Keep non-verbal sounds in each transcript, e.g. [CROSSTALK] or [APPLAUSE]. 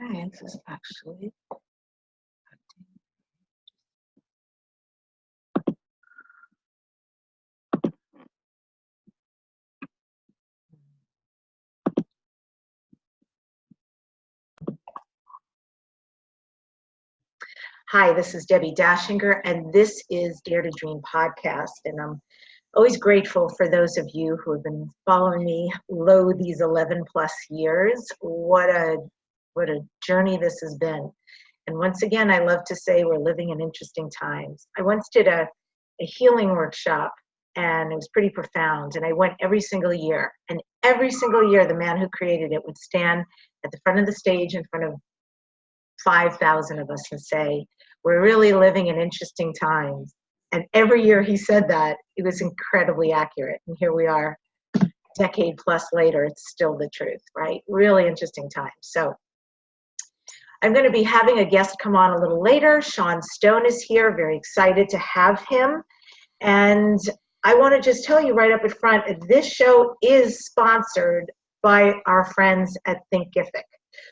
Is actually. Hi, this is Debbie Dachinger, and this is Dare to Dream podcast. And I'm always grateful for those of you who have been following me lo these 11 plus years. What a what a journey this has been. And once again, I love to say we're living in interesting times. I once did a, a healing workshop and it was pretty profound. And I went every single year. And every single year, the man who created it would stand at the front of the stage in front of 5,000 of us and say, We're really living in interesting times. And every year he said that, it was incredibly accurate. And here we are, decade plus later, it's still the truth, right? Really interesting times. So I'm going to be having a guest come on a little later. Sean Stone is here, very excited to have him. And I want to just tell you right up at front, this show is sponsored by our friends at Thinkific.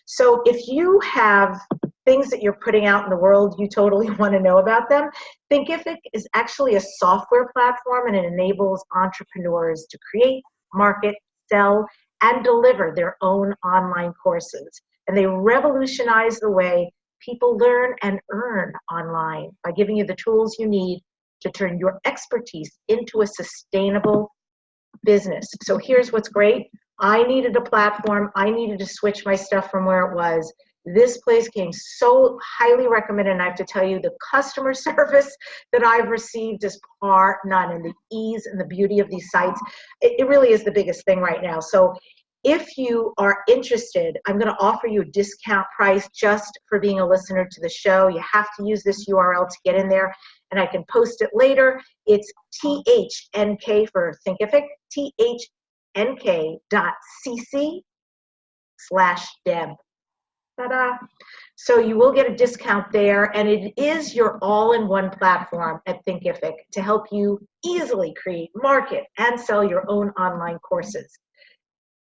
So if you have things that you're putting out in the world, you totally [LAUGHS] want to know about them. Thinkific is actually a software platform and it enables entrepreneurs to create, market, sell, and deliver their own online courses. And they revolutionize the way people learn and earn online by giving you the tools you need to turn your expertise into a sustainable business. So here's what's great. I needed a platform. I needed to switch my stuff from where it was. This place came so highly recommended, and I have to tell you, the customer [LAUGHS] service that I've received is par none, and the ease and the beauty of these sites, it, it really is the biggest thing right now. So if you are interested, I'm going to offer you a discount price just for being a listener to the show. You have to use this URL to get in there, and I can post it later. It's THNK for Thinkific, thnk.cc slash deb. Ta-da. So you will get a discount there, and it is your all-in-one platform at Thinkific to help you easily create, market, and sell your own online courses.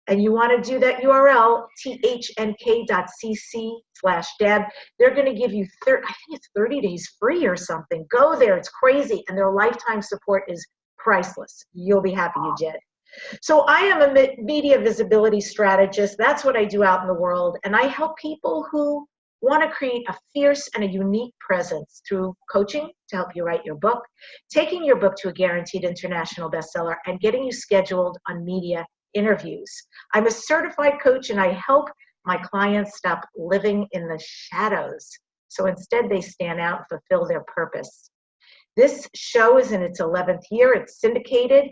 And you want to do that URL, thnk.cc slash deb. They're going to give you, I think it's 30 days free or something. Go there, it's crazy. And their lifetime support is priceless. You'll be happy you did. So I am a media visibility strategist. That's what I do out in the world. And I help people who want to create a fierce and a unique presence through coaching to help you write your book, taking your book to a guaranteed international bestseller, and getting you scheduled on media interviews. I'm a certified coach and I help my clients stop living in the shadows. So instead, they stand out and fulfill their purpose. This show is in its 11th year, it's syndicated.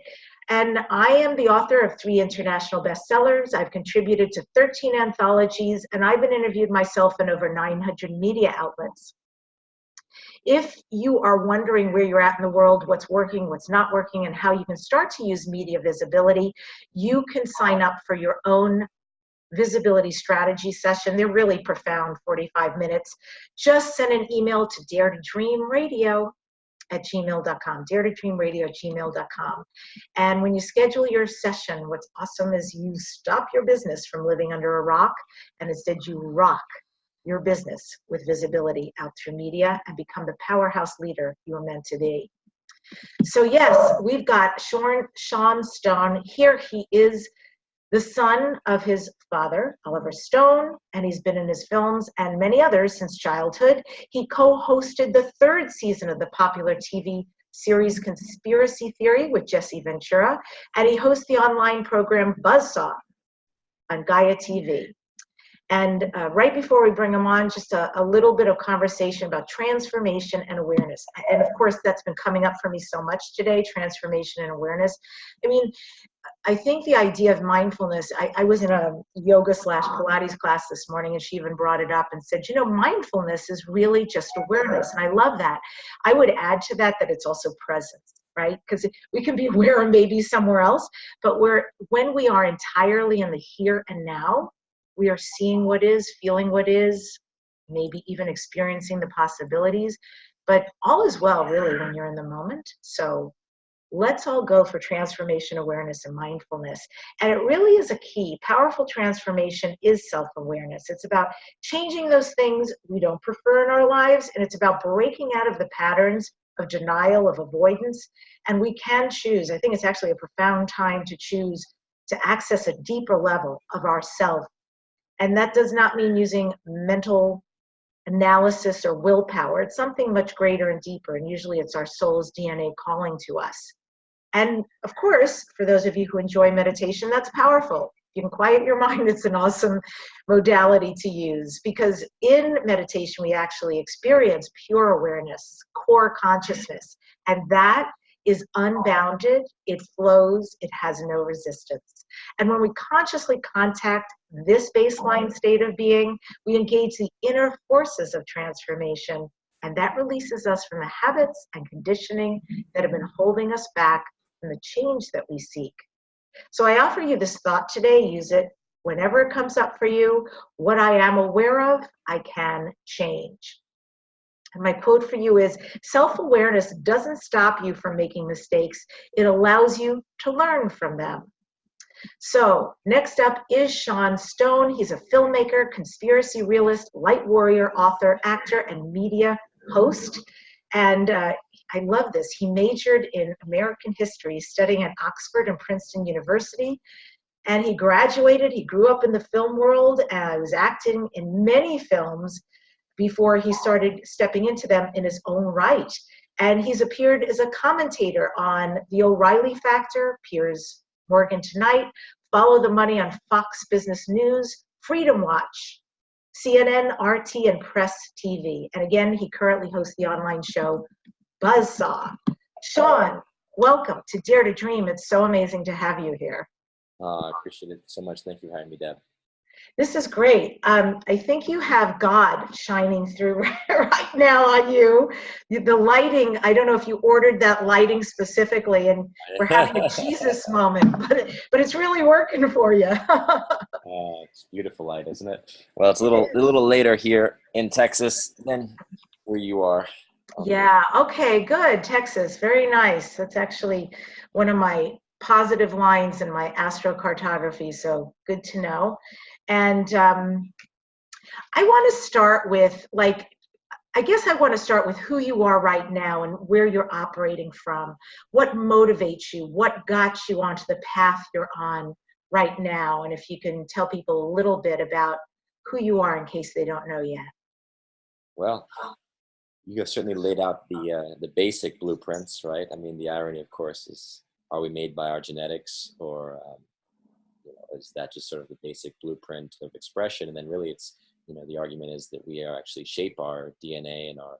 And I am the author of three international bestsellers. I've contributed to 13 anthologies, and I've been interviewed myself in over 900 media outlets. If you are wondering where you're at in the world, what's working, what's not working, and how you can start to use media visibility, you can sign up for your own visibility strategy session. They're really profound, 45 minutes. Just send an email to Dare to Dream Radio at gmail.com, dare to dream radio at gmail.com. And when you schedule your session, what's awesome is you stop your business from living under a rock and instead you rock your business with visibility out through media and become the powerhouse leader you are meant to be. So yes, we've got Sean, Sean Stone here. He is the son of his father, Oliver Stone, and he's been in his films and many others since childhood. He co hosted the third season of the popular TV series Conspiracy Theory with Jesse Ventura, and he hosts the online program Buzzsaw on Gaia TV. And uh, right before we bring them on, just a, a, little bit of conversation about transformation and awareness. And of course, that's been coming up for me so much today transformation and awareness. I mean, I think the idea of mindfulness, I, I was in a yoga slash Pilates class this morning, and she even brought it up and said, you know, mindfulness is really just awareness. And I love that. I would add to that that it's also presence right? Because we can be aware of maybe somewhere else, but we're when we are entirely in the here and now, we are seeing what is, feeling what is, maybe even experiencing the possibilities. But all is well, really, when you're in the moment. So let's all go for transformation awareness and mindfulness. And it really is a key. Powerful transformation is self awareness. It's about changing those things we don't prefer in our lives, and it's about breaking out of the patterns of denial, of avoidance. And we can choose. I think it's actually a profound time to choose to access a deeper level of ourself. And that does not mean using mental analysis or willpower. It's something much greater and deeper, and usually it's our soul's DNA calling to us. And of course, for those of you who enjoy meditation, that's powerful. You can quiet your [LAUGHS] mind, it's an awesome modality to use because in meditation, we actually experience pure awareness, core consciousness, and that is unbounded, it flows, it has no resistance. And when we consciously contact this baseline state of being, we engage the inner forces of transformation, and that releases us from the habits and conditioning that have been holding us back from the change that we seek. So I offer you this thought today, use it whenever it comes up for you. What I am aware of, I can change. And my quote for you is self awareness doesn't stop you from making mistakes, it allows you to learn from them. So, next up is Sean Stone. He's a filmmaker, conspiracy realist, light warrior, author, actor, and media host. And uh, I love this. He majored in American history, studying at Oxford and Princeton University. And he graduated. He grew up in the film world and was acting in many films before he started stepping into them in his own right. And he's appeared as a commentator on The O'Reilly Factor, Piers Morgan Tonight, Follow the Money on Fox Business News, Freedom Watch, CNN, RT, and Press TV. And again, he currently hosts the online show Buzzsaw. Sean, welcome to Dare to Dream. It's so amazing to have you here. Uh, I appreciate it so much. Thank you for having me, Deb. This is great. Um, I think you have God shining through [LAUGHS] right now on you. The lighting, I don't know if you ordered that lighting specifically and we're having a [LAUGHS] Jesus moment, but, but it's really working for you. uh, [LAUGHS] it's beautiful light, isn't it? Well, it's a little, a little later here in Texas than where you are. Yeah, okay, good. Texas, very nice. That's actually one of my positive lines in my astrocartography, so good to know. And um, I want to start with, like, I guess I want to start with who you are right now and where you're operating from. What motivates you? What got you onto the path you're on right now? And if you can tell people a little bit about who you are in case they don't know yet. Well, you have certainly laid out the uh, the basic blueprints, right? I mean, the irony, of course, is are we made by our genetics, or um, is that just sort of the basic blueprint of expression? And then really, it's you know, the argument is that we are actually shape our DNA and our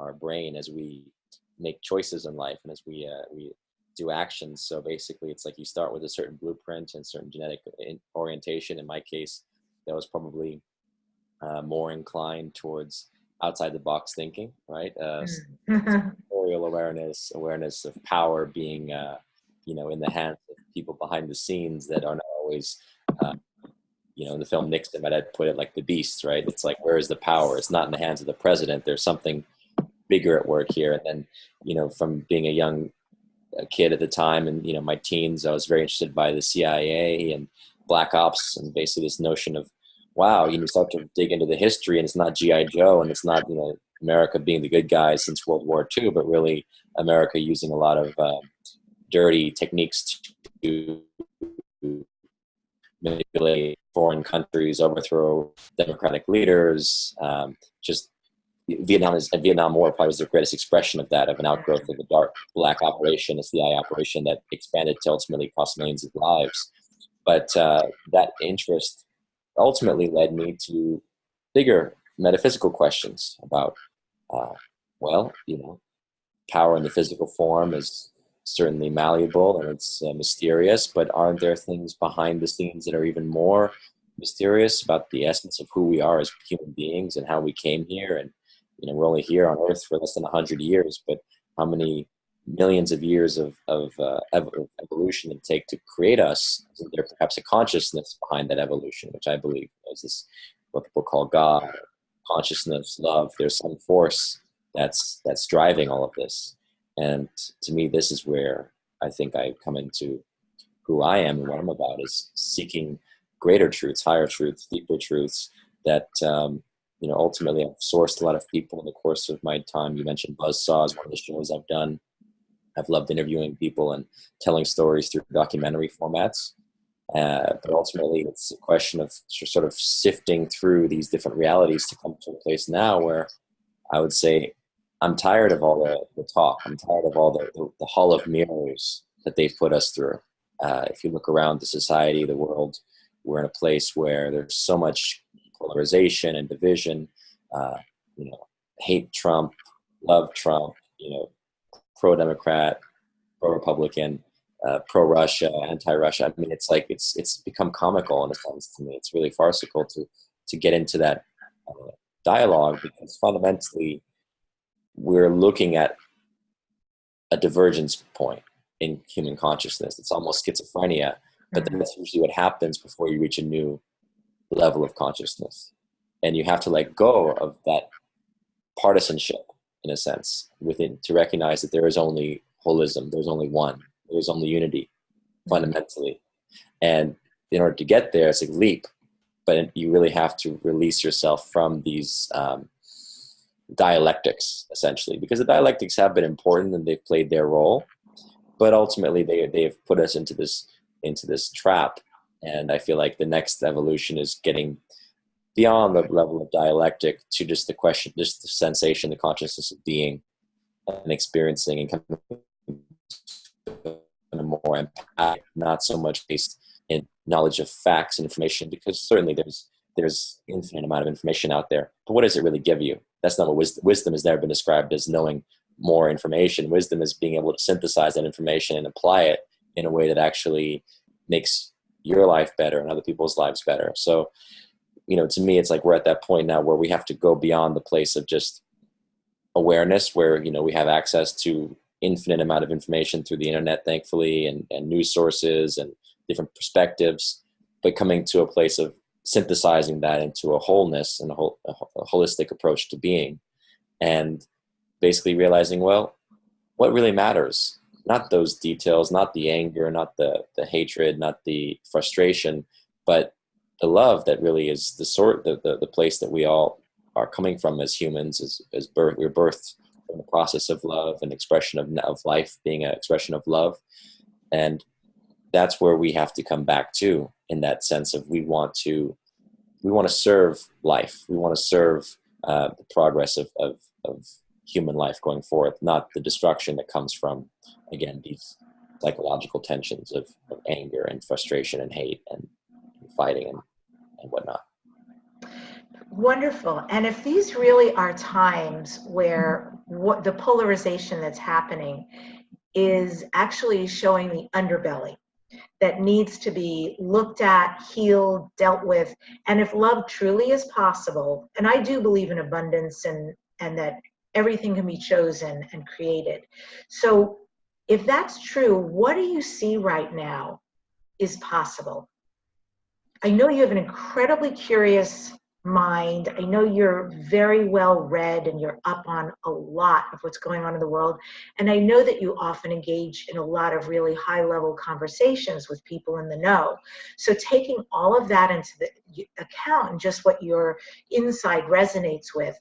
our brain as we make choices in life and as we uh, we do actions. So basically, it's like you start with a certain blueprint and certain genetic orientation. In my case, that was probably uh, more inclined towards outside the box thinking, right? Uh, mm. [LAUGHS] awareness, awareness of power being, uh, you know, in the hands of people behind the scenes that are always, uh, you know, in the film Nixon, I'd put it like the beasts, right? It's like, where is the power? It's not in the hands of the president. There's something bigger at work here. And then, you know, from being a young a kid at the time and, you know, my teens, I was very interested by the CIA and black ops and basically this notion of wow, you start to dig into the history, and it's not GI Joe, and it's not you know America being the good guys since World War II, but really America using a lot of uh, dirty techniques to manipulate foreign countries, overthrow democratic leaders. Um, just Vietnam is Vietnam War probably was the greatest expression of that, of an outgrowth of the dark black operation, a CIA operation that expanded to ultimately cost millions of lives. But uh, that interest ultimately led me to bigger metaphysical questions about, uh, well, you know, power in the physical form is certainly malleable and it's uh, mysterious, but aren't there things behind the scenes that are even more mysterious about the essence of who we are as human beings and how we came here? And, you know, we're only here on earth for less than 100 years, but how many millions of years of, of uh, ev evolution it take to create us, is there perhaps a consciousness behind that evolution, which I believe is this what people call God, consciousness, love. There's some force that's that's driving all of this, and to me, this is where I think I come into who I am and what I'm about is seeking greater truths, higher truths, deeper truths that um, you know ultimately I've sourced a lot of people in the course of my time. You mentioned Buzzsaw is one of the shows I've done. I've loved interviewing people and telling stories through documentary formats. Uh, but ultimately, it's a question of sort of sifting through these different realities to come to a place now where I would say I'm tired of all the, the talk. I'm tired of all the, the, the hall of mirrors that they've put us through. Uh, if you look around the society, the world, we're in a place where there's so much polarization and division. Uh, you know, hate Trump, love Trump. You know, pro-Democrat, pro-Republican, uh, pro-Russia, anti-Russia. I mean, it's like it's it's become comical in a sense to me. It's really farcical to to get into that uh, dialogue because fundamentally we're looking at a divergence point in human consciousness. It's almost schizophrenia, but then that's usually what happens before you reach a new level of consciousness. And you have to let go of that partisanship, in a sense, within to recognize that there is only holism, there's only one, there's only unity, fundamentally. And in order to get there, it's a leap, but you really have to release yourself from these um, dialectics, essentially, because the dialectics have been important and they've played their role but ultimately they they've put us into this into this trap. And i feel like the next evolution is getting beyond the level of dialectic to just the question just the sensation the consciousness of being and experiencing and coming a more empathic not so much based in knowledge of facts and information because certainly there's there's infinite amount of information out there. But what does it really give you that's not what wisdom, wisdom has never been described as knowing more information. Wisdom is being able to synthesize that information and apply it in a way that actually makes your life better and other people's lives better. So, you know, to me, it's like we're at that point now where we have to go beyond the place of just awareness, where you know we have access to infinite amount of information through the internet, thankfully, and, and news sources and different perspectives, but coming to a place of synthesizing that into a wholeness and a, whole, a holistic approach to being. And basically realizing, well, what really matters? Not those details, not the anger, not the, the hatred, not the frustration, but the love that really is the sort, the, the, the place that we all are coming from as humans, as, as birth, we're birthed from the process of love and expression of, of life being an expression of love. And that's where we have to come back to in that sense of we want to, we want to serve life. We want to serve uh, the progress of, of, of human life going forth, not the destruction that comes from, again, these psychological tensions of, of anger and frustration and hate and, and fighting and, and whatnot. Wonderful. And if these really are times where what the polarization that's happening is actually showing the underbelly that needs to be looked at, healed, dealt with, and if love truly is possible, and I do believe in abundance and and that everything can be chosen and created. So if that's true, what do you see right now is possible? I know you have an incredibly curious mind. I know you're very well read and you're up on a lot of what's going on in the world. And I know that you often engage in a lot of really high level conversations with people in the know. So taking all of that into the account and just what your inside resonates with,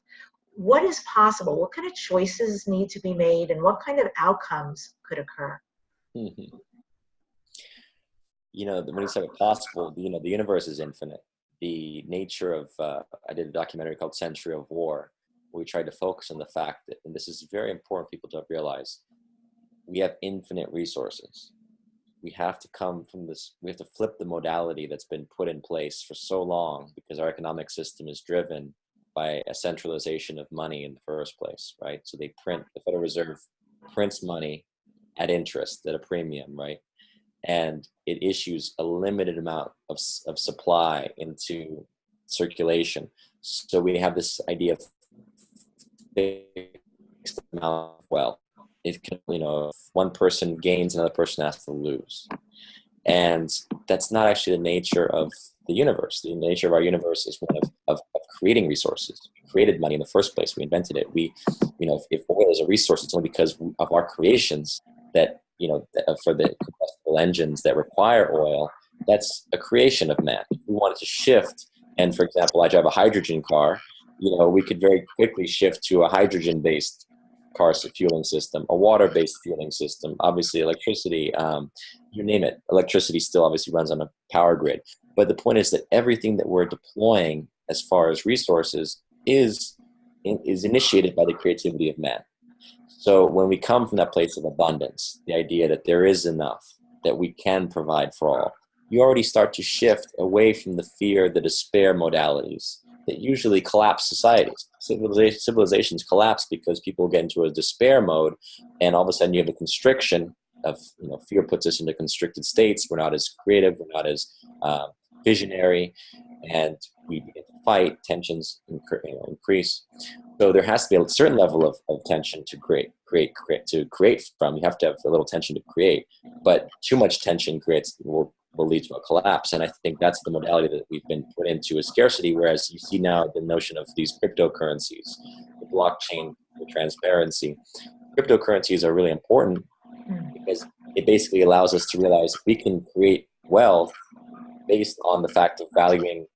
what is possible? What kind of choices need to be made and what kind of outcomes could occur? Mm-hmm. You know, when you say possible, you know, the universe is infinite. The nature of, uh, I did a documentary called Century of War, we tried to focus on the fact that, and this is very important people to realize, we have infinite resources. We have to come from this, we have to flip the modality that's been put in place for so long because our economic system is driven by a centralization of money in the first place, right? So they print, the Federal Reserve prints money at interest, at a premium, right? And it issues a limited amount of, of supply into circulation. So we have this idea of fixed amount of wealth. It can, you know, one person gains, another person has to lose. And that's not actually the nature of the universe. The nature of our universe is one of, of, of, creating resources. We created money in the first place. We invented it. We, you know, if, if oil is a resource, it's only because of our creations that you know, uh, for the combustible engines that require oil, that's a creation of man. We wanted to shift, and for example, I drive a hydrogen car, you know, we could very quickly shift to a hydrogen-based car fueling system, a water-based fueling system, obviously electricity, um, you name it. Electricity still obviously runs on a power grid. But the point is that everything that we're deploying as far as resources is, is initiated by the creativity of man. So when we come from that place of abundance, the idea that there is enough, that we can provide for all, you already start to shift away from the fear, the despair modalities that usually collapse societies. Civilizations collapse because people get into a despair mode, and all of a sudden you have a constriction of you know fear puts us into constricted states. We're not as creative. We're not as uh, visionary, and we begin to fight. Tensions increase. So there has to be a certain level of, of tension to create, create, create, to create from. You have to have a little tension to create, but too much tension creates will will lead to a collapse. And I think that's the modality that we've been put into is scarcity, whereas you see now the notion of these cryptocurrencies, the blockchain, the transparency. Cryptocurrencies are really important because it basically allows us to realize we can create wealth based on the fact of valuing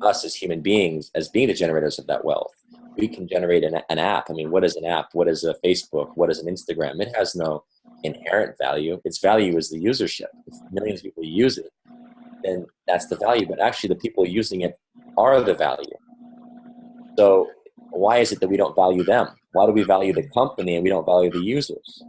us as human beings as being the generators of that wealth. We can generate an, an app. I mean, what is an app? What is a Facebook? What is an Instagram? It has no inherent value. Its value is the usership. If millions of people use it, then that's the value. But actually, the people using it are the value. So why is it that we don't value them? Why do we value the company and we don't value the users?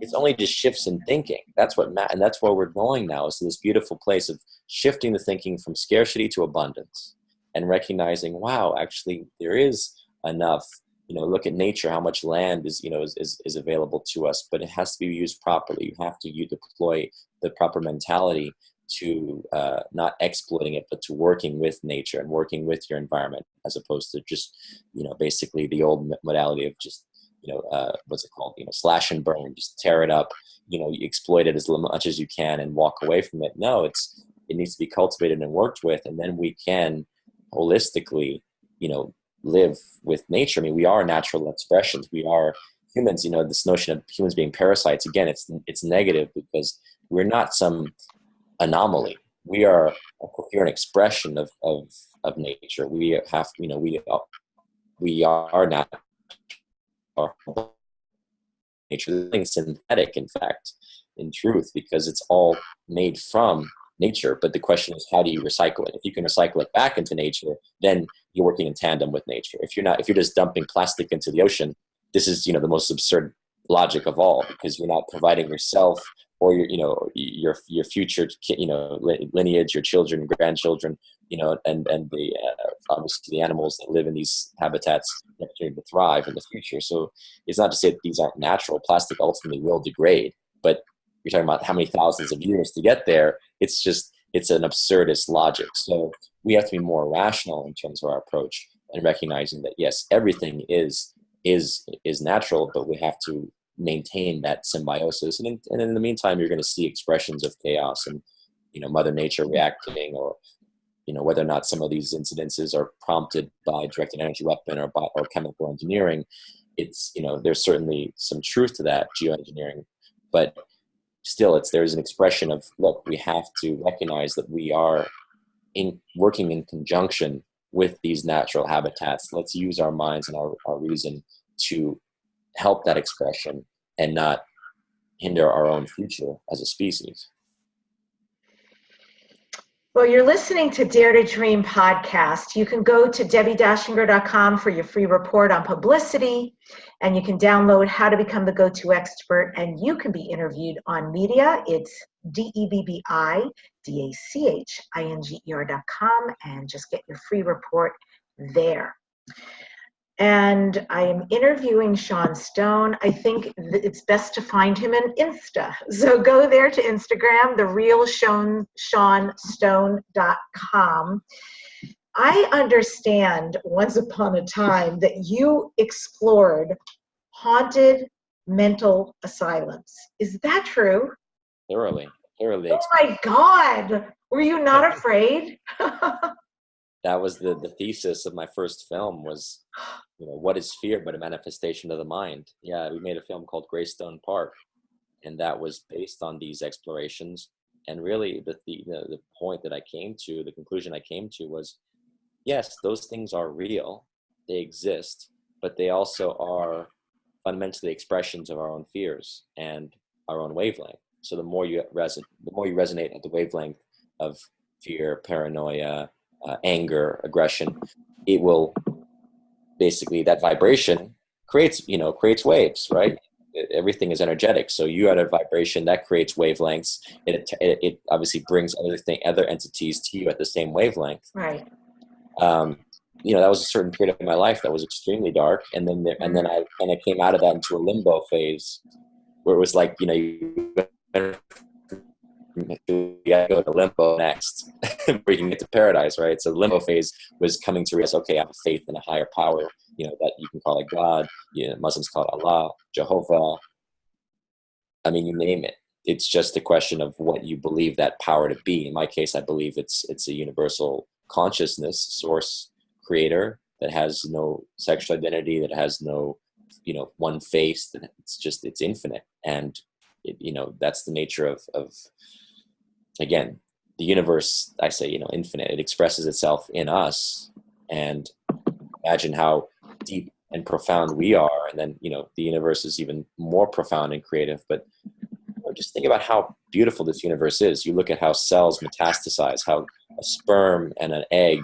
It's only just shifts in thinking. That's what ma- and that's where we're going now. Is to this beautiful place of shifting the thinking from scarcity to abundance, and recognizing, wow, actually there is enough you know look at nature how much land is you know is, is, is available to us but it has to be used properly. You have to you deploy the proper mentality to uh, not exploiting it but to working with nature and working with your environment as opposed to just you know basically the old modality of just you know uh, what's it called you know slash and burn just tear it up you know you exploit it as much as you can and walk away from it. No it's it needs to be cultivated and worked with and then we can holistically you know live with nature. I mean, we are natural expressions. We are humans. You know, this notion of humans being parasites again, it's it's negative because we're not some anomaly. We are a coherent expression of of of nature. We have, you know, we we are not nature. Synthetic, in fact, in truth, because it's all made from nature. But the question is, how do you recycle it? If you can recycle it back into nature, then you're working in tandem with nature. If you're not, if you're just dumping plastic into the ocean, this is you know the most absurd logic of all because you're not providing yourself or your you know your your future you know lineage, your children, grandchildren, you know, and and the uh, obviously the animals that live in these habitats to thrive in the future. So it's not to say that these aren't natural. Plastic ultimately will degrade, but you're talking about how many thousands of years to get there. It's just it's an absurdist logic. So we have to be more rational in terms of our approach and recognizing that yes, everything is is is natural, but we have to maintain that symbiosis. And in, and in the meantime, you're going to see expressions of chaos and you know Mother Nature reacting, or you know whether or not some of these incidences are prompted by directed energy weapon or by or chemical engineering. It's you know there's certainly some truth to that geoengineering, but still it's there's an expression of look we have to recognize that we are in working in conjunction with these natural habitats. Let's use our minds and our, our reason to help that expression and not hinder our own future as a species. Well, you're listening to Dare to Dream podcast. You can go to debbie-dachinger.com for your free report on publicity, and you can download How to Become the Go-To Expert, and you can be interviewed on media. It's D-E-B-B-I-D-A-C-H-I-N-G-E-R.com, and just get your free report there and I am interviewing Sean Stone. I think it's best to find him in Insta. [LAUGHS] So go there to Instagram, the real Sean, SeanStone.com. I understand once upon a time that you explored haunted mental asylums. Is that true? Thoroughly, thoroughly. Oh my God. Were you not afraid? [LAUGHS] that was the the thesis of my first film was you know what is fear but a manifestation of the mind yeah we made a film called greystone park and that was based on these explorations. And really, the the, the point that I came to, the conclusion I came to was, yes, those things are real, they exist, but they also are fundamentally expressions of our own fears and our own wavelength. So the more you reson, the more you resonate at the wavelength of fear, paranoia, uh, anger, aggression, it will basically that vibration creates you know creates waves, right? Everything is energetic, so you at a vibration that creates wavelengths. It, it, it obviously brings other thing, other entities to you at the same wavelength. Right. Um, you know that was a certain period of my life that was extremely dark. And then there, and then i kind of came out of that into a limbo phase where it was like you know you gotta go to limbo next [LAUGHS] where you can get to paradise right? So limbo phase was coming to realize okay i have faith in a higher power you know that you can call it god you know, muslims call it allah jehovah. I mean you name it. It's just a question of what you believe that power to be. In my case i believe it's it's a universal consciousness source creator that has no sexual identity that has no you know one face that it's just it's infinite. And it, you know that's the nature of of again the universe i say you know infinite. It expresses itself in us. And imagine how deep and profound we are. And then you know the universe is even more profound and creative. But just think about how beautiful this universe is. You look at how cells metastasize how a sperm and an egg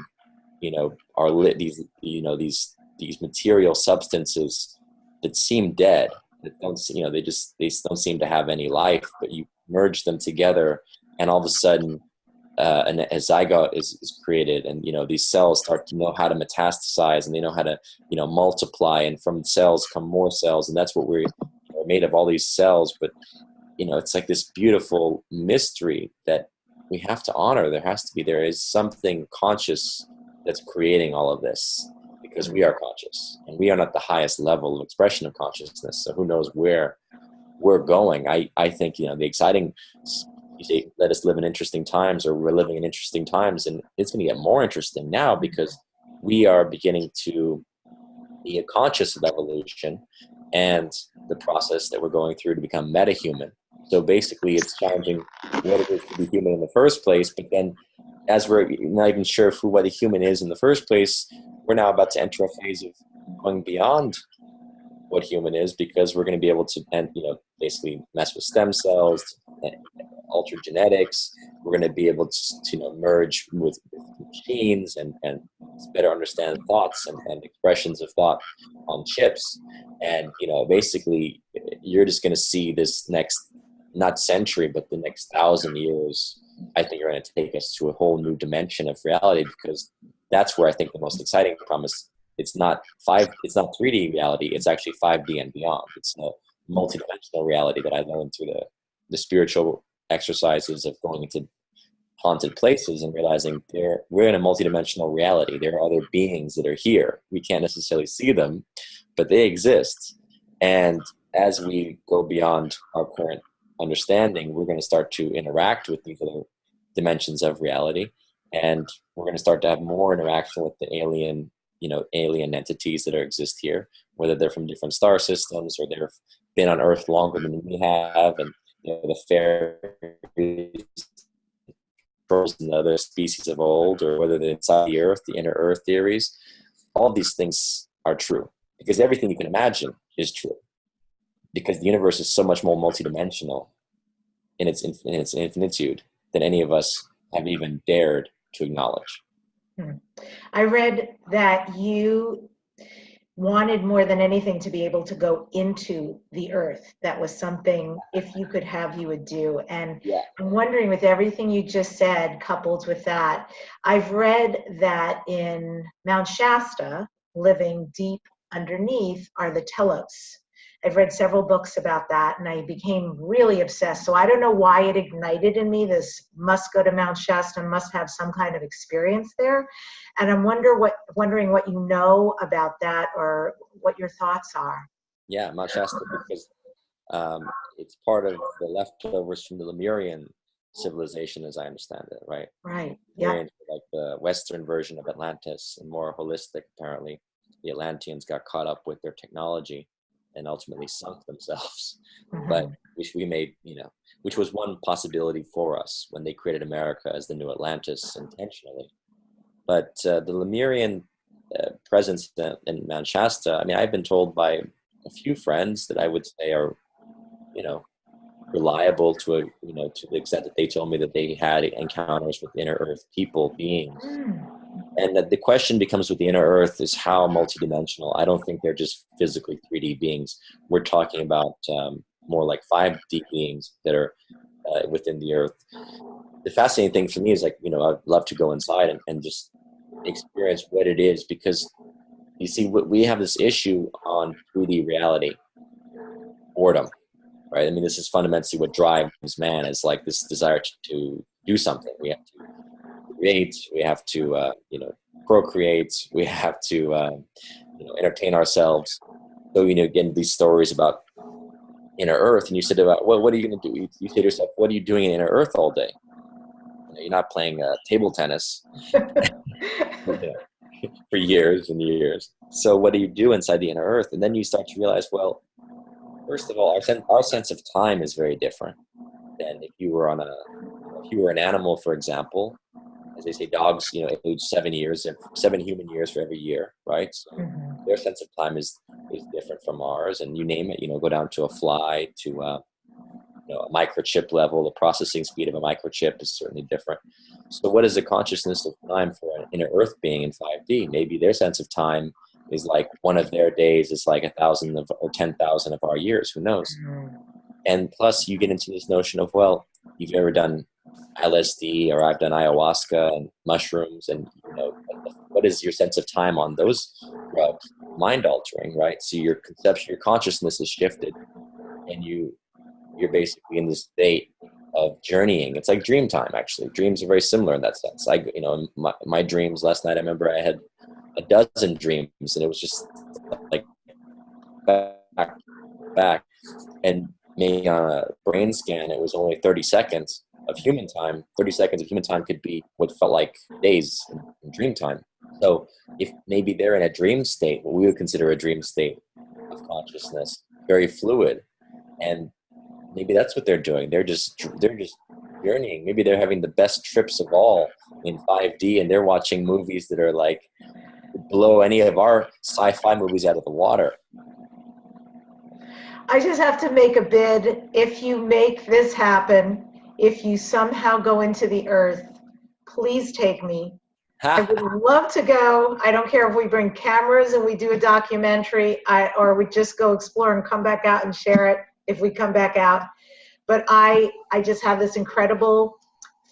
you know are lit these you know these these material substances that seem dead that don't you know they just they don't seem to have any life but you merge them together and all of a sudden uh, an, a zygote is, is created and you know these cells start to know how to metastasize and they know how to you know multiply and from cells come more cells and that's what we're, we're made of all these cells but you know it's like this beautiful mystery that we have to honor there has to be there is something conscious that's creating all of this because we mm. are conscious and we are not the highest level of expression of consciousness so who knows where we're going. I i think you know the exciting you say let us live in interesting times or we're living in interesting times and it's going to get more interesting now because we are beginning to be conscious of evolution and the process that we're going through to become metahuman. So basically it's challenging what it is to be human in the first place but then as we're not even sure who what a human is in the first place, we're now about to enter a phase of going beyond what human is because we're going to be able to and you know basically mess with stem cells alter genetics. We're going to be able to, to you know merge with, with, machines and and better understand thoughts and, and expressions of thought on chips and you know basically you're just going to see this next not century but the next thousand years I think are going to take us to a whole new dimension of reality because that's where I think the most exciting promise. It's not five. It's not 3D reality. It's actually 5D and beyond. It's a multidimensional reality that I learned through the the spiritual exercises of going into haunted places and realizing we're in a multidimensional reality. There are other beings that are here. We can't necessarily see them, but they exist. And as we go beyond our current understanding, we're going to start to interact with these other dimensions of reality, and we're going to start to have more interaction with the alien, you know, alien entities that are, exist here, whether they're from different star systems or they've been on Earth longer than we have, and you know, the fairies and the other species of old, or whether they're inside the Earth, the inner Earth theories. All these things are true because everything you can imagine is true because the universe is so much more multidimensional in its in its infinitude than any of us have even dared to acknowledge. Hmm. I read that you wanted more than anything to be able to go into the earth. That was something, if you could have, you would do. And yeah. I'm wondering, with everything you just said, coupled with that, I've read that in Mount Shasta, living deep underneath, are the telos. I've read several books about that and I became really obsessed. So I don't know why it ignited in me this must go to Mount Shasta, must have some kind of experience there. And I'm wonder what wondering what you know about that or what your thoughts are. Yeah, Mount Shasta because um, it's part of the leftovers from the Lemurian civilization as I understand it, right? Right. Yeah. Like the Western version of Atlantis and more holistic apparently. The Atlanteans got caught up with their technology and ultimately sunk themselves. Mhm. [LAUGHS] But which we made, you know, which was one possibility for us when they created America as the new Atlantis intentionally. But uh, the Lemurian uh, presence in, in Mount Shasta, I mean, I've been told by a few friends that I would say are, you know, reliable to a, you know, to the extent that they told me that they had encounters with inner earth people, beings. Mm. And the question becomes with the inner earth is how multidimensional. I don't think they're just physically 3D beings. We're talking about um, more like 5D beings that are uh, within the earth. The fascinating thing for me is like, you know, I'd love to go inside and, and just experience what it is because you see, we have this issue on 3D reality, boredom, right? I mean, this is fundamentally what drives man is like this desire to, to do something. We have to create, we have to, uh, you know, procreate, we have to, uh, you know, entertain ourselves. So, you know, again, these stories about inner earth, and you said about, well, what are you going to do? You, you say to yourself, what are you doing in inner earth all day? You know, you're not playing uh, table tennis [LAUGHS] for years and years. So what do you do inside the inner earth? And then you start to realize, well, first of all, our, sen- our sense of time is very different than if you were on a, if you were an animal, for example, as they say, dogs, you know, age seven years, seven human years for every year, right? So Mhm. their sense of time is is different from ours, and you name it. You know, go down to a fly, to uh, you know, a microchip level. The processing speed of a microchip is certainly different. So, what is the consciousness of time for an inner Earth being in 5D? Maybe their sense of time is like one of their days is like a thousand of or ten thousand of our years. Who knows? Mm. And plus, you get into this notion of well, you've ever done LSD or I've done ayahuasca and mushrooms, and you know, what is your sense of time on those drugs? Mind altering, right? So your conception, your consciousness is shifted, and you you're basically in this state of journeying. It's like dream time, actually. Dreams are very similar in that sense. I, you know, my, my dreams last night, I remember I had a dozen dreams, and it was just like back, back, and maybe on uh, a brain scan, it was only 30 seconds of human time. 30 seconds of human time could be what felt like days in, in dream time. So if maybe they're in a dream state, what we would consider a dream state of consciousness, very fluid, and maybe that's what they're doing. They're just they're just journeying. Maybe they're having the best trips of all in 5D, and they're watching movies that are like blow any of our sci-fi movies out of the water. I just have to make a bid. If you make this happen, if you somehow go into the earth, please take me. I would love to go. I don't care if we bring cameras and we do a documentary, I, or we just go explore and come back out and share it if we come back out. But I, I just have this incredible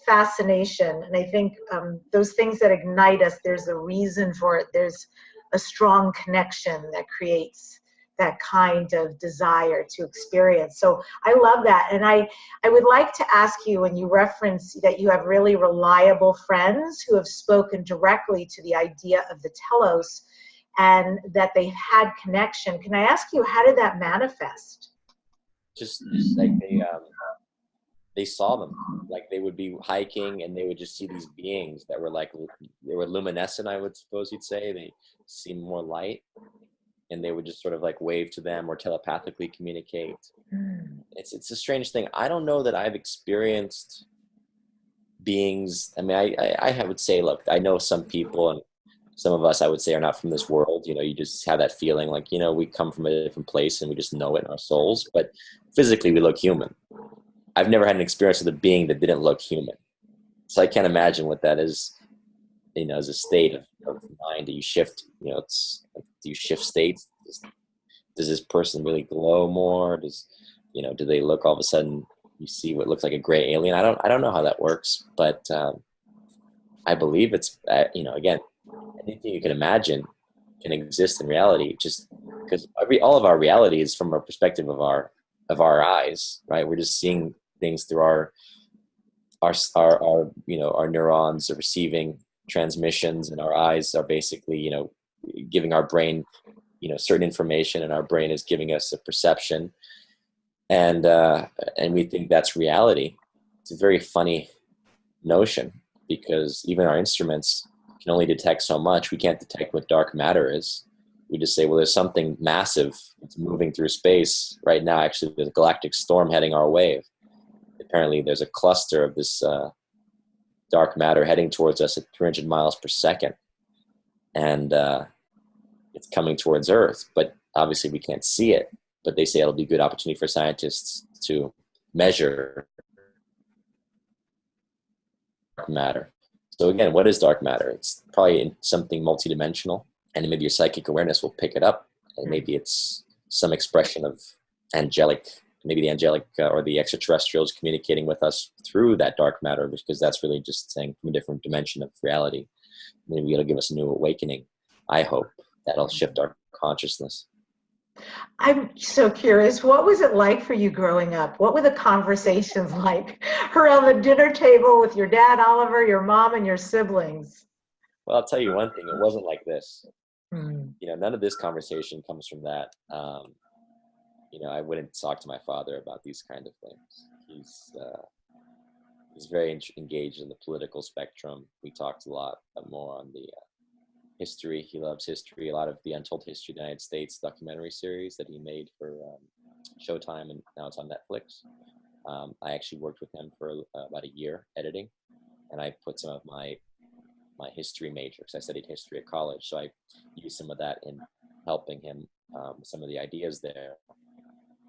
fascination, and I think um, those things that ignite us. There's a reason for it. There's a strong connection that creates that kind of desire to experience. So I love that. And I, I would like to ask you when you reference that you have really reliable friends who have spoken directly to the idea of the telos and that they've had connection. Can I ask you, how did that manifest? Just, just like they um, they saw them, like they would be hiking and they would just see these beings that were like they were luminescent. I would suppose you'd say they seemed more light, and they would just sort of like wave to them or telepathically communicate. Mm. It's it's a strange thing. I don't know that I've experienced beings. I mean, I I, I would say, look, I know some people and some of us I would say are not from this world. You know, you just have that feeling like you know we come from a different place and we just know it in our souls. But physically, we look human. I've never had an experience with a being that didn't look human, so I can't imagine what that is. You know, as a state of, of mind, that you shift? You know, it's do you shift states? Does, does this person really glow more? Does you know? Do they look all of a sudden? You see what looks like a gray alien. I don't. I don't know how that works, but um, I believe it's. Uh, you know, again, anything you can imagine can exist in reality. Just because every all of our reality is from a perspective of our of our eyes, right? We're just seeing things through our our our, our you know our neurons are receiving transmissions, and our eyes are basically you know giving our brain you know certain information, and our brain is giving us a perception, and uh, and we think that's reality. It's a very funny notion because even our instruments can only detect so much. We can't detect what dark matter is. we just say, well, there's something massive that's moving through space right now. Actually, there's a galactic storm heading our way. Apparently, there's a cluster of this uh, dark matter heading towards us at 300 miles per second, and uh, it's coming towards Earth. But obviously, we can't see it. But they say it'll be a good opportunity for scientists to measure dark matter. So again, what is dark matter? It's probably something multidimensional, and maybe your psychic awareness will pick it up, and maybe it's some expression of angelic, maybe the angelic uh, or the extraterrestrials communicating with us through that dark matter, because that's really just saying from a different dimension of reality. Maybe it'll give us a new awakening. I hope that'll shift our consciousness. I'm so curious. What was it like for you growing up? What were the conversations [LAUGHS] like around the dinner table with your dad, Oliver, your mom, and your siblings? Well, I'll tell you one thing. It wasn't like this. Hmm. You know, none of this conversation comes from that. Um, you know, I wouldn't talk to my father about these kind of things. He's uh, he's very engaged in the political spectrum. We talked a lot more on the uh, history. He loves history. A lot of the Untold History of the United States documentary series that he made for um, Showtime, and now it's on Netflix. Um, I actually worked with him for uh, about a year editing, and I put some of my my history major because I studied history at college, so I used some of that in helping him um, some of the ideas there.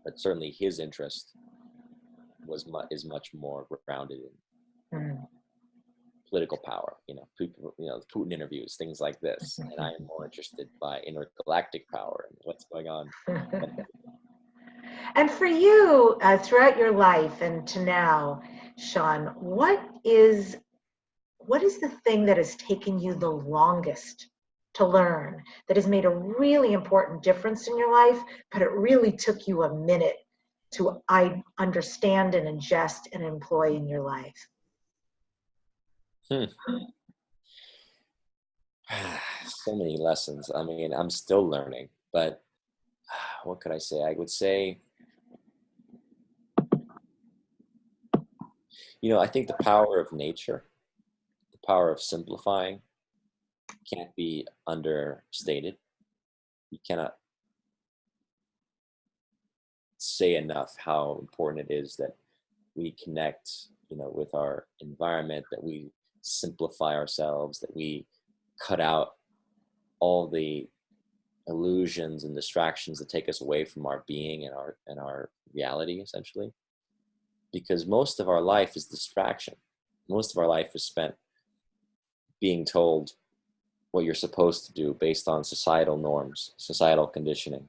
But certainly, his interest was mu- is much more grounded in Mm political power, you know, people, you know, Putin interviews, things like this. And I am more [LAUGHS] interested by intergalactic power and what's going on. [LAUGHS] and for you, uh, throughout your life and to now, Sean, what is what is the thing that has taken you the longest to learn that has made a really important difference in your life, but it really took you a minute to I understand and ingest and employ in your life? Hmm. [SIGHS] so many lessons. I mean, I'm still learning, but [SIGHS] what could I say? I would say, you know, I think the power of nature, the power of simplifying, can't be understated. You cannot say enough how important it is that we connect, you know, with our environment, that we simplify ourselves, that we cut out all the illusions and distractions that take us away from our being and our and our reality essentially. Because most of our life is distraction. Most of our life is spent being told what you're supposed to do based on societal norms societal conditioning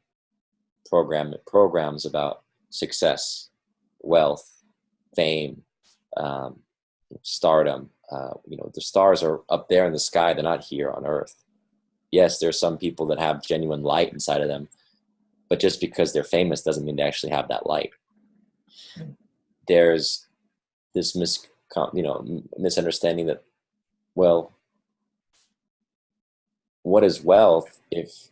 program programs about success wealth fame um, stardom uh, you know the stars are up there in the sky they're not here on earth. Yes there's some people that have genuine light inside of them but just because they're famous doesn't mean they actually have that light. There's this mis you know misunderstanding that well what is wealth if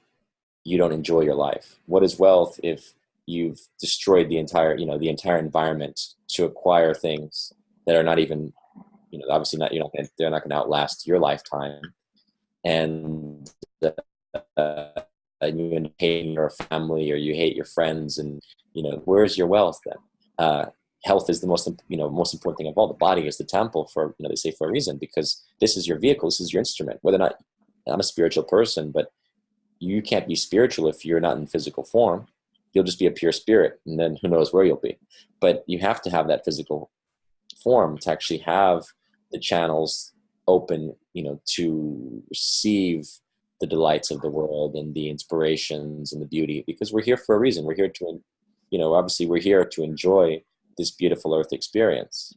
you don't enjoy your life? What is wealth if you've destroyed the entire you know the entire environment to acquire things that are not even you know, obviously not, you're not gonna, they're not going to outlast your lifetime. And, uh, and you hate your family or you hate your friends and, you know, where's your wealth then? Uh, health is the most, you know, most important thing of all. The body is the temple for, you know, they say for a reason, because this is your vehicle, this is your instrument. Whether or not I'm a spiritual person, but you can't be spiritual if you're not in physical form. You'll just be a pure spirit, and then who knows where you'll be. But you have to have that physical form to actually have the channels open, you know, to receive the delights of the world and the inspirations and the beauty because we're here for a reason. We're here to, you know, obviously we're here to enjoy this beautiful earth experience.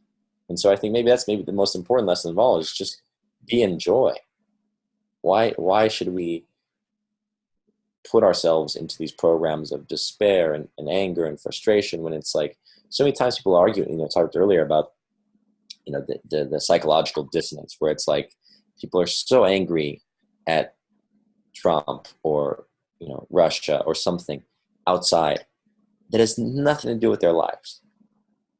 And so I think maybe that's maybe the most important lesson of all is just be in joy. Why, why should we put ourselves into these programs of despair and, and anger and frustration when it's like so many times people argue, you know, talked earlier about you know the, the, the psychological dissonance where it's like people are so angry at Trump or you know Russia or something outside that has nothing to do with their lives.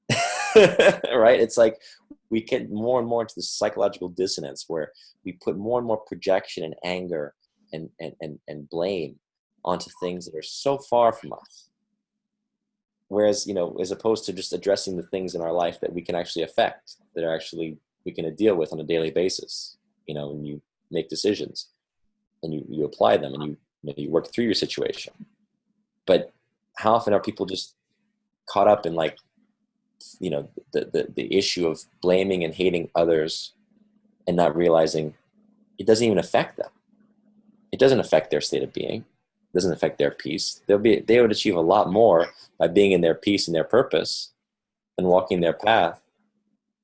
[LAUGHS] right? It's like we get more and more into this psychological dissonance where we put more and more projection and anger and, and, and, and blame onto things that are so far from us. Whereas, you know, as opposed to just addressing the things in our life that we can actually affect, that are actually we can deal with on a daily basis, you know, and you make decisions and you, you apply them and you, you, know, you work through your situation. But how often are people just caught up in like, you know, the, the, the issue of blaming and hating others and not realizing it doesn't even affect them. It doesn't affect their state of being. Doesn't affect their peace. They'll be, they would achieve a lot more by being in their peace and their purpose and walking their path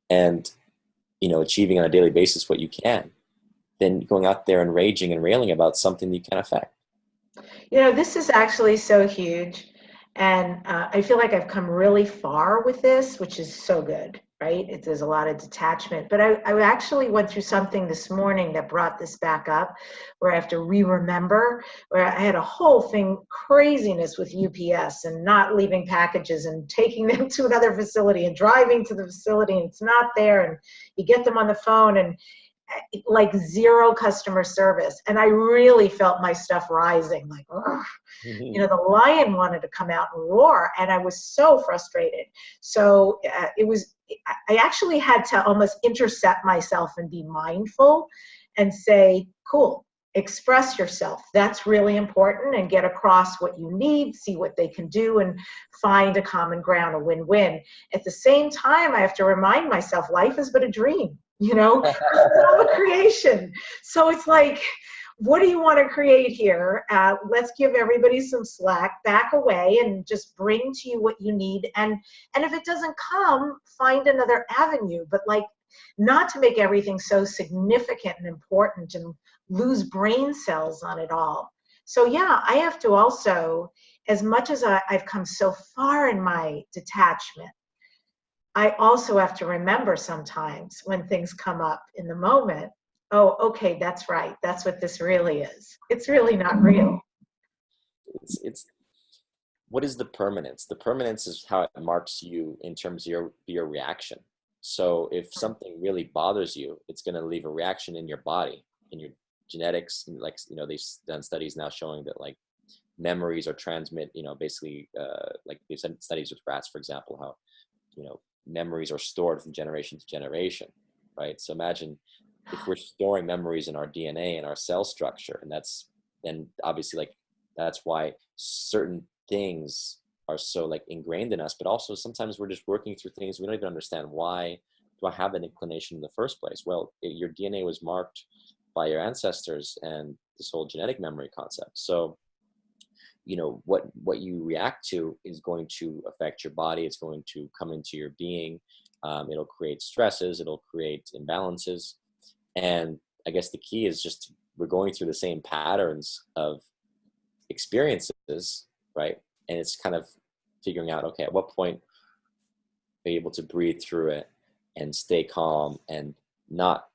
and, you know, achieving on a daily basis what you can than going out there and raging and railing about something you can't affect. You know, this is actually so huge. And uh, I feel like I've come really far with this, which is so good right? It, there's a lot of detachment. But I, I actually went through something this morning that brought this back up where I have to re remember, where I had a whole thing craziness with UPS and not leaving packages and taking [LAUGHS] them to another facility and driving to the facility and it's not there. And you get them on the phone and like zero customer service and i really felt my stuff rising like you know the lion wanted to come out and roar and i was so frustrated so uh, it was i actually had to almost intercept myself and be mindful and say cool express yourself. That's really important and get across what you need see what they can do and find a common ground a win-win. At the same time i have to remind myself life is but a dream you know? [LAUGHS] All a creation. So it's like what do you want to create here? Uh, let's give everybody some slack back away and just bring to you what you need. And and if it doesn't come find another avenue. But like not to make everything so significant and important and lose brain cells on it all. So yeah i have to also as much as I, i've come so far in my detachment I also have to remember sometimes when things come up in the moment, oh, okay, that's right. That's what this really is. It's really not real. It's, it's what is the permanence? The permanence is how it marks you in terms of your, your reaction. So if something really bothers you, it's going to leave a reaction in your body, in your genetics. Like, you know, they've done studies now showing that like memories are transmit, you know, basically uh, like they've done studies with rats, for example, how, you know, memories are stored from generation to generation, right? So imagine if we're storing memories in our DNA and our cell structure, and that's then obviously like that's why certain things are so like ingrained in us, but also sometimes we're just working through things we don't even understand why do I have an inclination in the first place? Well, it, your DNA was marked by your ancestors and this whole genetic memory concept. So you know what what you react to is going to affect your body it's going to come into your being um, it'll create stresses it'll create imbalances and i guess the key is just we're going through the same patterns of experiences right? And it's kind of figuring out okay at what point be able to breathe through it and stay calm and not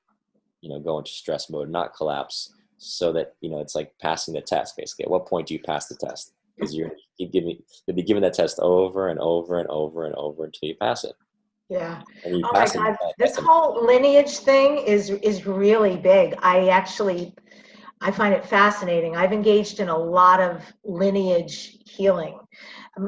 you know go into stress mode not collapse so that you know it's like passing the test basically. At what point do you pass the test? Because you're you give me you'll be given that test over and over and over and over until you pass it yeah. Oh my god. this whole lineage thing is is really big. I actually i find it fascinating. I've engaged in a lot of lineage healing.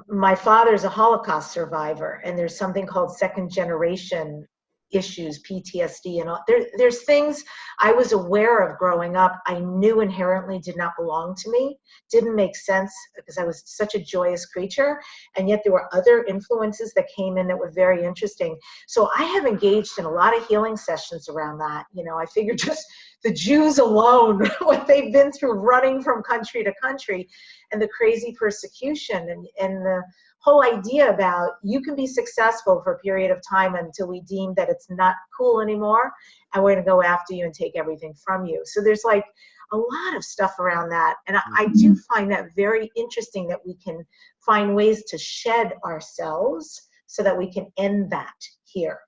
My father's a holocaust survivor and there's something called second generation issues, PTSD, and all. There, there's things I was aware of growing up. I knew inherently did not belong to me, didn't make sense because I was such a joyous creature, and yet there were other influences that came in that were very interesting. So I have engaged in a lot of healing sessions around that. You know, I figured [LAUGHS] just the Jews alone, [LAUGHS] what they've been through running from country to country, and the crazy persecution and and the whole idea about you can be successful for a period of time until we deem that it's not cool anymore and we're going to go after you and take everything from you. So there's like a lot of stuff around that and I, I do mm-hmm. find that very interesting that we can find ways to shed ourselves so that we can end that here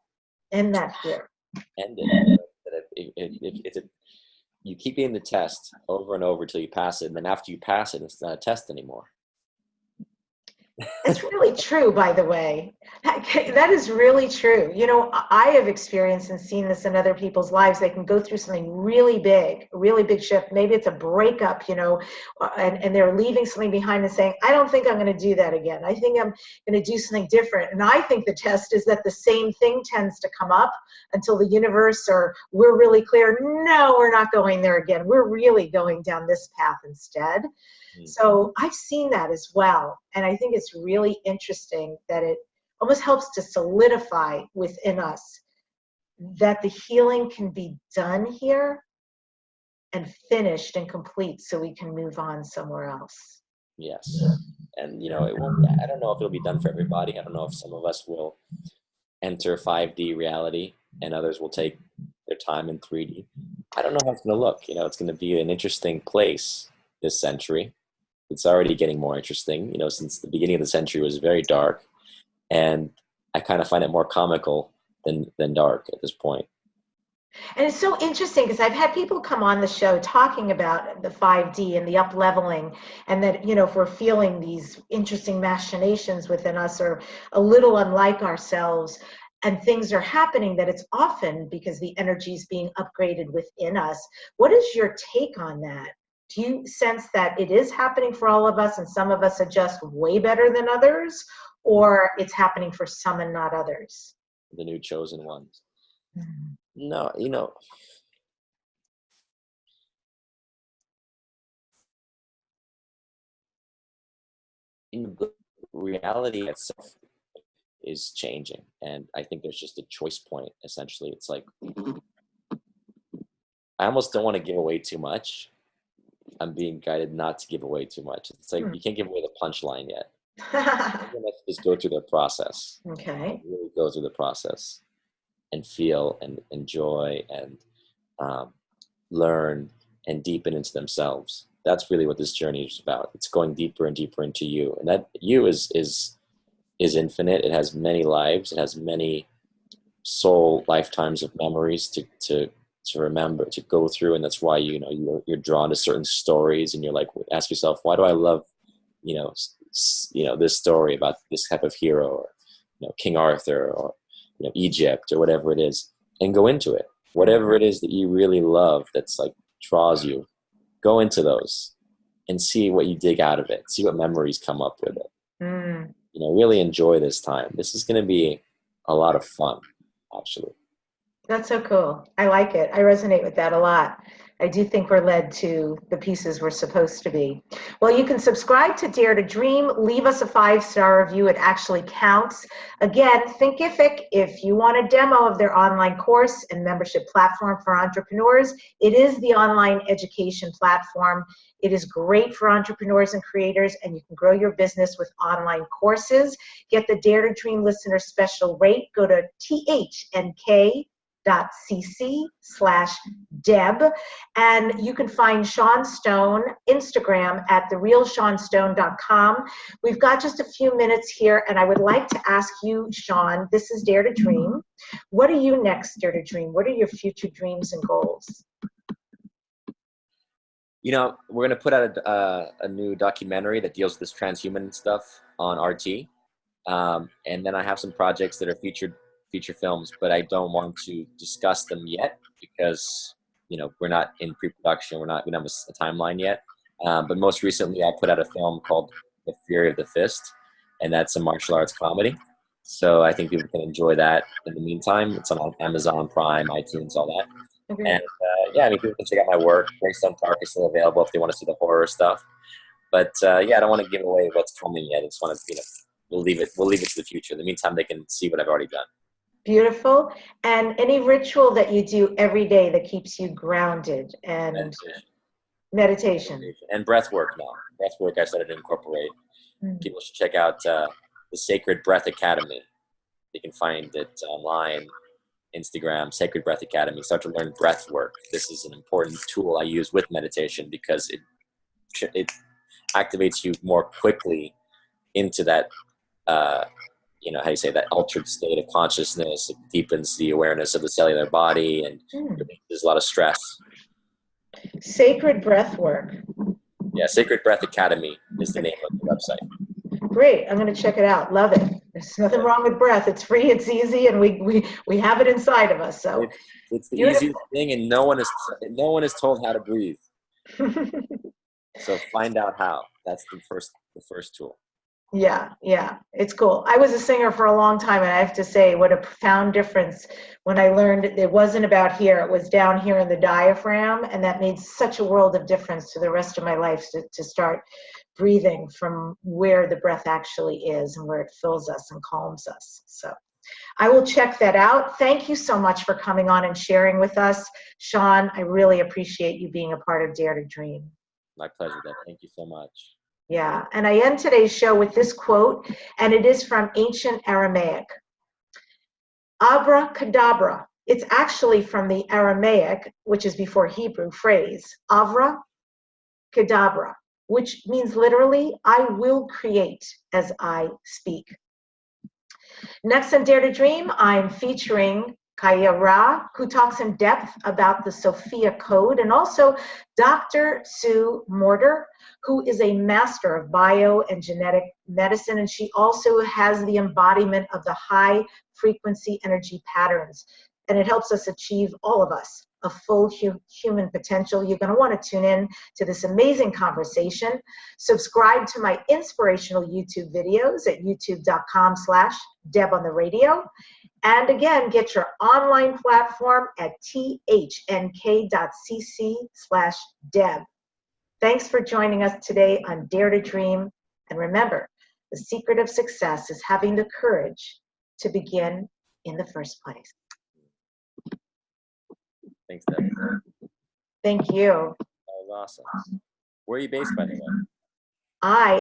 end that here. End it you keep getting the test over and over until you pass it and then after you pass it it's not a test anymore It's really true, by the way. That is really true. You know, I have experienced and seen this in other people's lives. They can go through something really big, really big shift. Maybe it's a breakup, you know, uh, and, and they're leaving something behind and saying, I don't think I'm going to do that again. I think I'm going to do something different. And I think the test is that the same thing tends to come up until the universe or we're really clear, no, we're not going there again. We're really going down this path instead. Mm. So I've seen that as well. And I think it's really interesting that it almost helps to solidify within us that the healing can be done here and finished and complete so we can move on somewhere else. Yes. And you know, it won't I don't know if it'll be done for everybody. I don't know if some of us will enter 5D reality and others will take their time in 3D. I don't know how it's going to look. You know, it's going to be an interesting place this century it's already getting more interesting. You know, since the beginning of the century was very dark, and I kind of find it more comical than than dark at this point. And it's so interesting because I've had people come on the show talking about the 5D and the up leveling, and that, you know, if we're feeling these interesting machinations within us or a little unlike ourselves, and things are happening, that it's often because the energy is being upgraded within us. What is your take on that? Do you sense that it is happening for all of us and some of us adjust way better than others? Or it's happening for some and not others? The new chosen ones. Mm-hmm. no you know in reality itself is changing and i think there's just a choice point essentially. It's like i almost don't want to give away too much I'm being guided not to give away too much. It's like hmm. you can't give away the punchline yet. [LAUGHS] just go through the process. Okay. Really go through the process and feel and enjoy and um, learn and deepen into themselves. That's really what this journey is about. It's going deeper and deeper into you, and that you is is is infinite. It has many lives. It has many soul lifetimes of memories to to to remember to go through and that's why you know you're, you're drawn to certain stories and you're like ask yourself why do i love you know you know this story about this type of hero or you know king arthur or you know egypt or whatever it is and go into it. Whatever it is that you really love that's like draws you go into those and see what you dig out of it. See what memories come up with it. Mm. you know really enjoy this time. This is going to be a lot of fun actually that's so cool. I like it. I resonate with that a lot. I do think we're led to the pieces we're supposed to be. Well, you can subscribe to Dare to Dream. Leave us a five-star review. It actually counts. Again, Thinkific, if you want a demo of their online course and membership platform for entrepreneurs, it is the online education platform. It is great for entrepreneurs and creators, and you can grow your business with online courses. Get the Dare to Dream listener special rate. Go to THNK cc slash deb. And you can find sean stone instagram at therealseanstone.com we've got just a few minutes here and i would like to ask you sean this is dare to dream. What are you next dare to dream? What are your future dreams and goals? You know we're going to put out a, uh, a new documentary that deals with this transhuman stuff on rt um, and then i have some projects that are featured feature films, but I don't want to discuss them yet because you know we're not in pre-production. We're not we don't have a, timeline yet. Um, but most recently, I put out a film called The Fury of the Fist, and that's a martial arts comedy. So I think people can enjoy that. In the meantime, it's on Amazon Prime, iTunes, all that. Okay. And uh, yeah, I mean, people can check out my work. Greystone Park is still available if they want to see the horror stuff. But uh, yeah, I don't want to give away what's coming yet. I just want to, you know, we'll leave it. We'll leave it to the future. In the meantime, they can see what I've already done. Beautiful. And any ritual that you do every day that keeps you grounded and meditation. meditation. And breath work now. Breath work I started to incorporate. Mm. People should check out uh, the Sacred Breath Academy. You can find it online, Instagram, Sacred Breath Academy. Start to learn breath work. This is an important tool I use with meditation because it it activates you more quickly into that uh, you know how you say that altered state of consciousness it deepens the awareness of the cellular body and mm. there's a lot of stress sacred breath work yeah sacred breath academy is the name of the website great. I'm going to check it out. Love it. There's nothing wrong with breath. It's free, it's easy, and we, we, we have it inside of us. So, It's, it's the Beautiful. easiest thing, and no one is no one is told how to breathe. [LAUGHS] So find out how. That's the first the first tool. Yeah, yeah, it's cool. I was a singer for a long time, and I have to say, what a profound difference when I learned it wasn't about here, it was down here in the diaphragm, and that made such a world of difference to the rest of my life to, to start breathing from where the breath actually is and where it fills us and calms us. So I will check that out. Thank you so much for coming on and sharing with us. Sean, I really appreciate you being a part of Dare to Dream. My pleasure, Deb. Thank you so much. Yeah, and I end today's show with this quote, and it is from ancient Aramaic. Abracadabra. It's actually from the Aramaic, which is before Hebrew phrase, avra kadabra, which means literally, I will create as I speak. Next on Dare to Dream, I'm featuring Kaia Ra, who talks in depth about the Sophia Code, and also Dr. Sue Morter, who is a master of bioenergetic medicine, and she also has the embodiment of the high frequency energy patterns. And it helps us achieve, all of us, a full hu- human potential. You're going to want to tune in to this amazing conversation. Subscribe to my inspirational YouTube videos at youtube.com slash Deb on the radio. And again, get your online platform at thnk.cc slash Deb. Thanks for joining us today on Dare to Dream. And remember, the secret of success is having the courage to begin in the first place. Thanks, Deb. Thank you. That was awesome. Where are you based, by the way? I